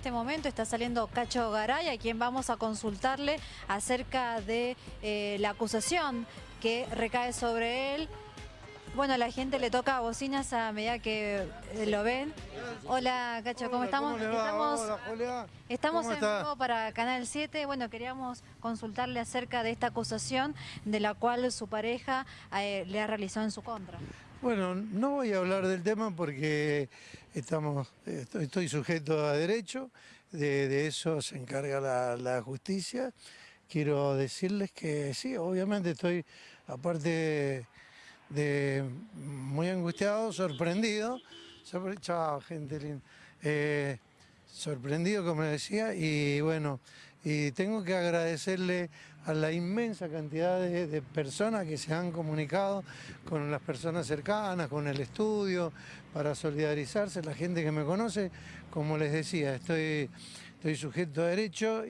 este momento está saliendo Cacho Garay, a quien vamos a consultarle acerca de eh, la acusación que recae sobre él. Bueno, la gente le toca bocinas a medida que eh, lo ven. Hola, Cacho, ¿cómo Hola, estamos? ¿cómo? Estamos, Hola, Julia. estamos ¿Cómo en vivo para Canal 7. Bueno, queríamos consultarle acerca de esta acusación de la cual su pareja eh, le ha realizado en su contra. Bueno, no voy a hablar del tema porque estamos, estoy, sujeto a derecho, de, eso se encarga la, la justicia. Quiero decirles que sí, obviamente estoy, aparte de muy angustiado, sorprendido, sorpre- chao, gente linda, Eh, sorprendido como decía y bueno, y tengo que agradecerle a la inmensa cantidad de, personas que se han comunicado con las personas cercanas, con el estudio, para solidarizarse, la gente que me conoce, como les decía, estoy, estoy sujeto a derecho